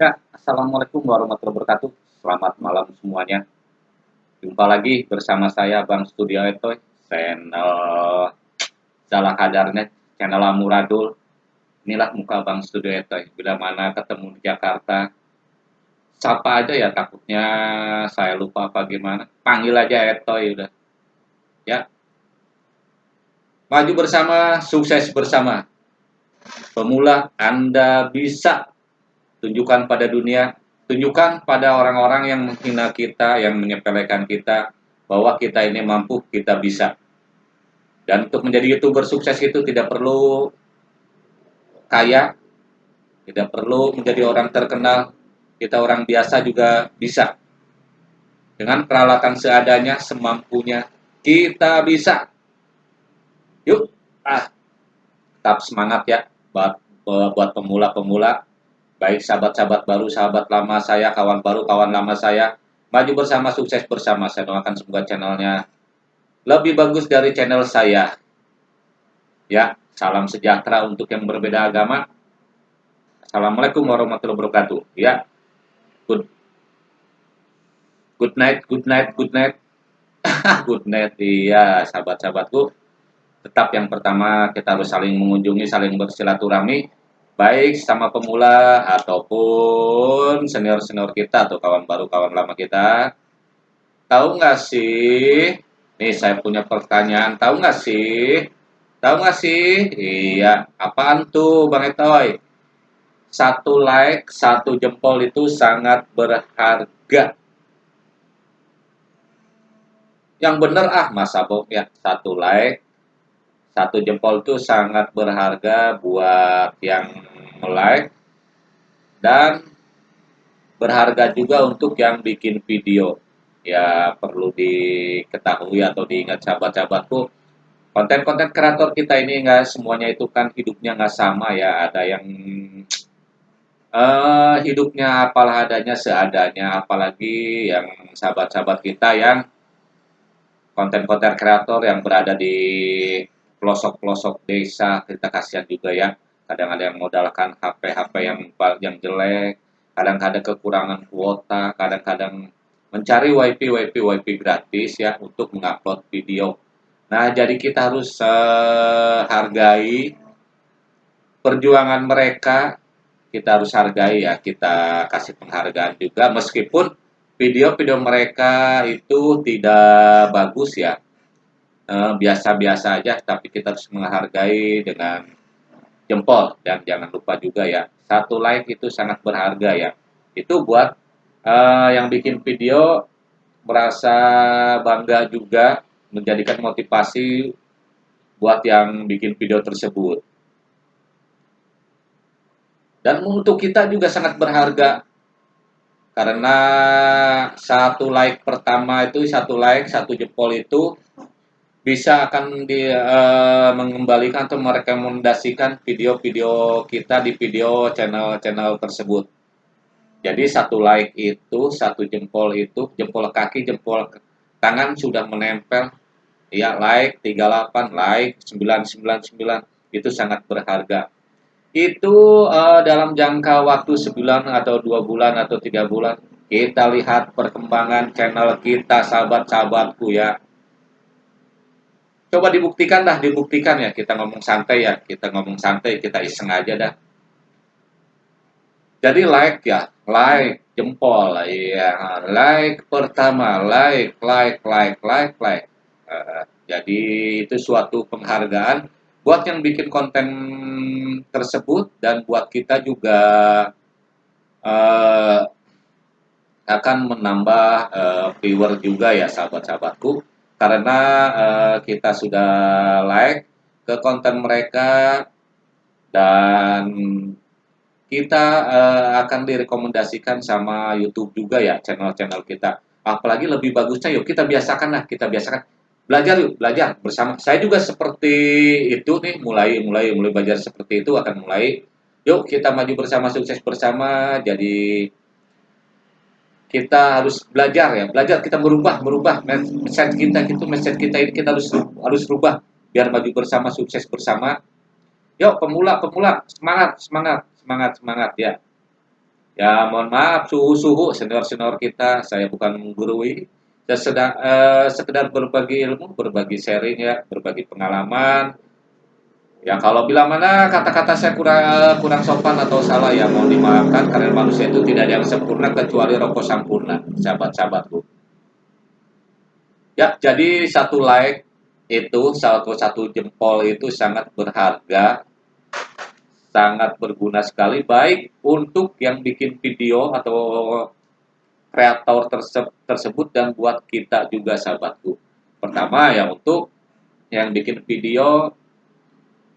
Ya, Assalamualaikum warahmatullahi wabarakatuh. Selamat malam semuanya. Jumpa lagi bersama saya Bang Studio Etoy, channel salah kadarnya, channel Amuradul. Inilah muka Bang Studio Etoy. Bila mana ketemu di Jakarta, sapa aja ya takutnya saya lupa apa gimana. Panggil aja Etoy udah. Ya. Maju bersama, sukses bersama. Pemula, Anda bisa tunjukkan pada dunia, tunjukkan pada orang-orang yang menghina kita, yang menyepelekan kita, bahwa kita ini mampu, kita bisa. Dan untuk menjadi youtuber sukses itu tidak perlu kaya, tidak perlu menjadi orang terkenal, kita orang biasa juga bisa. Dengan peralatan seadanya, semampunya, kita bisa. Yuk, ah, tetap semangat ya buat buat pemula-pemula baik sahabat-sahabat baru, sahabat lama saya, kawan baru, kawan lama saya, maju bersama, sukses bersama. Saya doakan semoga channelnya lebih bagus dari channel saya. Ya, salam sejahtera untuk yang berbeda agama. Assalamualaikum warahmatullahi wabarakatuh. Ya, good, good night, good night, good night. good night, iya sahabat-sahabatku. Tetap yang pertama kita harus saling mengunjungi, saling bersilaturahmi baik sama pemula ataupun senior-senior kita atau kawan baru kawan lama kita. Tahu nggak sih? Nih saya punya pertanyaan. Tahu nggak sih? Tahu nggak sih? Iya. Apaan tuh bang Etoy? Satu like satu jempol itu sangat berharga. Yang bener ah masa boh ya satu like satu jempol itu sangat berharga buat yang like dan berharga juga untuk yang bikin video. Ya perlu diketahui atau diingat sahabat-sahabatku konten-konten kreator kita ini enggak semuanya itu kan hidupnya nggak sama ya. Ada yang uh, hidupnya apalah adanya seadanya apalagi yang sahabat-sahabat kita yang konten-konten kreator yang berada di pelosok-pelosok desa kita kasihan juga ya kadang ada yang modalkan HP-HP yang yang jelek, kadang ada kekurangan kuota, kadang-kadang mencari wifi wifi wifi gratis ya untuk mengupload video. Nah, jadi kita harus uh, hargai perjuangan mereka, kita harus hargai ya, kita kasih penghargaan juga. Meskipun video-video mereka itu tidak bagus ya, eh, biasa-biasa aja, tapi kita harus menghargai dengan jempol. Dan jangan lupa juga ya satu like itu sangat berharga ya. Itu buat uh, yang bikin video merasa bangga juga menjadikan motivasi buat yang bikin video tersebut. Dan untuk kita juga sangat berharga karena satu like pertama itu satu like satu jempol itu bisa akan di uh, mengembalikan atau merekomendasikan video-video kita di video channel-channel tersebut. Jadi satu like itu, satu jempol itu, jempol kaki, jempol tangan sudah menempel. Ya, like 38, like 999 itu sangat berharga. Itu uh, dalam jangka waktu sebulan atau dua bulan atau tiga bulan kita lihat perkembangan channel kita sahabat-sahabatku ya coba dibuktikan dah dibuktikan ya. Kita ngomong santai ya. Kita ngomong santai kita iseng aja dah. Jadi like ya. Like jempol. Ya like pertama. Like like like like like. Uh, jadi itu suatu penghargaan buat yang bikin konten tersebut dan buat kita juga uh, akan menambah uh, viewer juga ya sahabat-sahabatku karena uh, kita sudah like ke konten mereka dan kita uh, akan direkomendasikan sama YouTube juga ya channel-channel kita. Apalagi lebih bagusnya yuk kita biasakan lah, kita biasakan belajar yuk, belajar bersama. Saya juga seperti itu nih, mulai mulai mulai belajar seperti itu akan mulai. Yuk kita maju bersama, sukses bersama. Jadi kita harus belajar ya belajar kita merubah merubah mindset kita gitu mindset kita ini kita harus harus rubah biar maju bersama sukses bersama yuk pemula pemula semangat semangat semangat semangat ya Ya, mohon maaf suhu-suhu senior-senior kita, saya bukan menggurui. Saya sedang eh, sekedar berbagi ilmu, berbagi sharing ya, berbagi pengalaman. Ya kalau bila mana kata-kata saya kurang kurang sopan atau salah ya mohon dimaafkan karena manusia itu tidak ada yang sempurna kecuali rokok sempurna, sahabat-sahabatku. Ya, jadi satu like itu satu satu jempol itu sangat berharga sangat berguna sekali baik untuk yang bikin video atau kreator terse tersebut dan buat kita juga sahabatku. Pertama ya untuk yang bikin video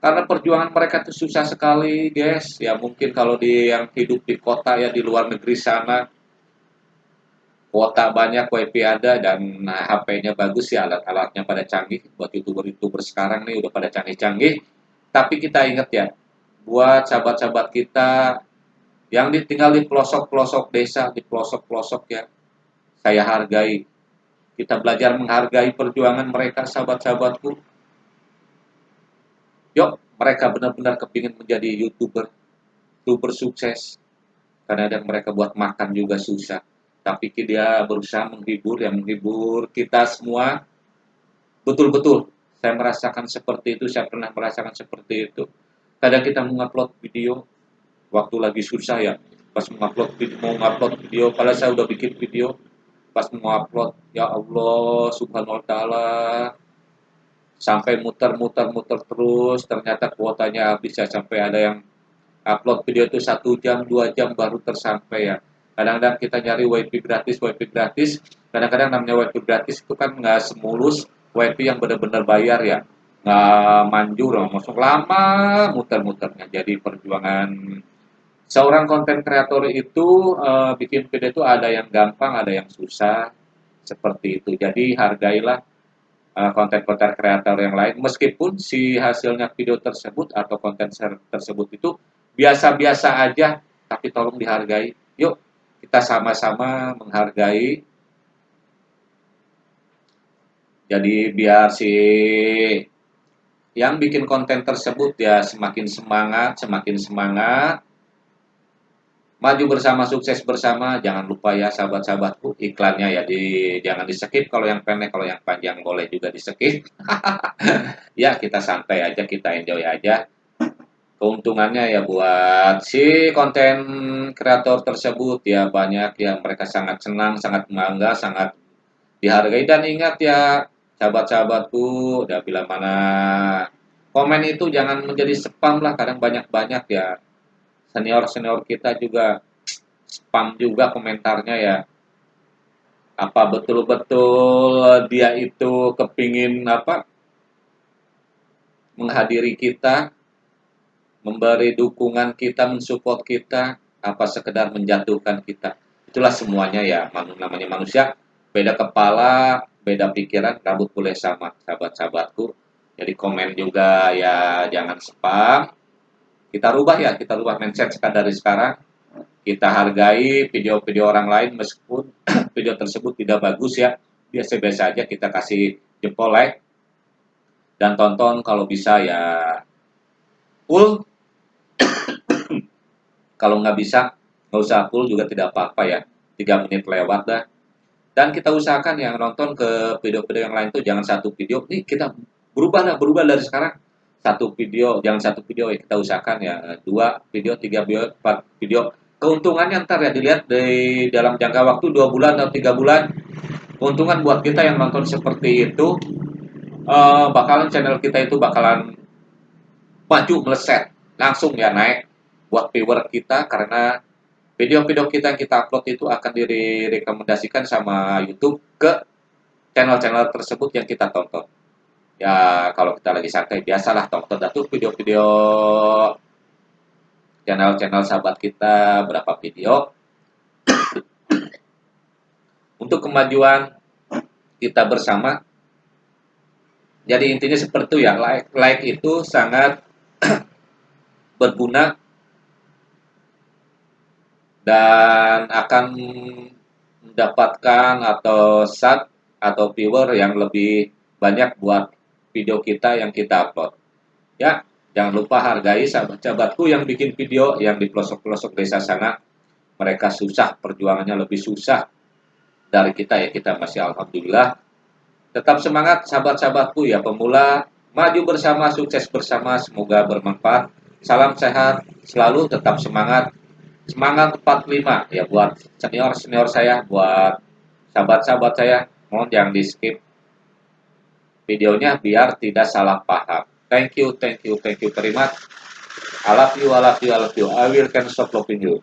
karena perjuangan mereka itu susah sekali guys ya mungkin kalau di yang hidup di kota ya di luar negeri sana kuota banyak wifi ada dan HP-nya bagus ya alat-alatnya pada canggih buat youtuber-youtuber sekarang nih udah pada canggih-canggih tapi kita ingat ya buat sahabat-sahabat kita yang ditinggal di pelosok-pelosok desa, di pelosok-pelosok ya, saya hargai. Kita belajar menghargai perjuangan mereka, sahabat-sahabatku. Yuk, mereka benar-benar kepingin menjadi YouTuber, YouTuber sukses. Karena ada mereka buat makan juga susah. Tapi dia berusaha menghibur, yang menghibur kita semua. Betul-betul, saya merasakan seperti itu, saya pernah merasakan seperti itu kadang kita mengupload video waktu lagi susah ya pas mengupload video mau ngupload video padahal saya udah bikin video pas mau upload ya Allah ta'ala sampai muter-muter muter terus. Ternyata kuotanya habis ya. Sampai ada yang upload video itu satu jam dua jam baru tersampai ya. Kadang-kadang kita nyari wifi gratis wifi gratis. Kadang-kadang namanya wifi gratis itu kan nggak semulus wifi yang benar-benar bayar ya. Nggak manjur masuk lama muter-muternya. Jadi perjuangan. Seorang konten kreator itu uh, bikin video itu ada yang gampang ada yang susah. Seperti itu. Jadi hargailah konten-konten uh, kreator yang lain meskipun si hasilnya video tersebut atau konten tersebut itu biasa-biasa aja tapi tolong dihargai yuk kita sama-sama menghargai jadi biar si yang bikin konten tersebut ya semakin semangat, semakin semangat. Maju bersama, sukses bersama. Jangan lupa ya sahabat-sahabatku iklannya ya di jangan di skip kalau yang pendek, kalau yang panjang boleh juga di skip. ya kita santai aja, kita enjoy aja. Keuntungannya ya buat si konten kreator tersebut ya banyak yang mereka sangat senang, sangat bangga, sangat dihargai dan ingat ya sahabat-sahabatku udah bila mana komen itu jangan menjadi spam lah kadang banyak-banyak ya senior-senior kita juga spam juga komentarnya ya. Apa betul-betul dia itu kepingin apa? Menghadiri kita memberi dukungan kita mensupport kita apa sekedar menjatuhkan kita. Itulah semuanya ya namanya manusia. Beda kepala beda pikiran rambut boleh sama sahabat-sahabatku. Jadi komen juga ya jangan spam kita rubah ya kita rubah mindset dari sekarang. Kita hargai video-video orang lain meskipun video tersebut tidak bagus ya. Biasa-biasa aja kita kasih jempol like. Dan tonton kalau bisa ya full. Kalau nggak bisa nggak usah full juga tidak apa-apa ya. Tiga menit lewat dah. Dan kita usahakan yang nonton ke video-video yang lain tuh jangan satu video. Nih kita berubah lah berubah dari sekarang satu video jangan satu video ya kita usahakan ya dua video tiga video empat video. Keuntungannya ntar ya dilihat di dalam jangka waktu dua bulan atau tiga bulan. Keuntungan buat kita yang nonton seperti itu uh, bakalan channel kita itu bakalan maju meleset langsung ya naik buat viewer kita. Karena video-video kita yang kita upload itu akan direkomendasikan sama YouTube ke channel-channel tersebut yang kita tonton. Ya, kalau kita lagi santai, biasalah tonton tuh video-video channel-channel sahabat kita, berapa video. Untuk kemajuan kita bersama. Jadi intinya seperti itu ya, like, like itu sangat berguna dan akan mendapatkan atau sat atau viewer yang lebih banyak buat video kita yang kita upload. Ya, jangan lupa hargai sahabat-sahabatku yang bikin video yang di pelosok-pelosok desa sana. mereka susah perjuangannya lebih susah dari kita ya kita masih alhamdulillah. Tetap semangat sahabat-sahabatku ya pemula. Maju bersama sukses bersama semoga bermanfaat. Salam sehat selalu tetap semangat. Semangat 45 ya buat senior senior saya buat sahabat-sahabat saya. Mohon jangan di skip videonya biar tidak salah paham. Thank you thank you thank you much. I love you I love you I love you. I will can stop loving you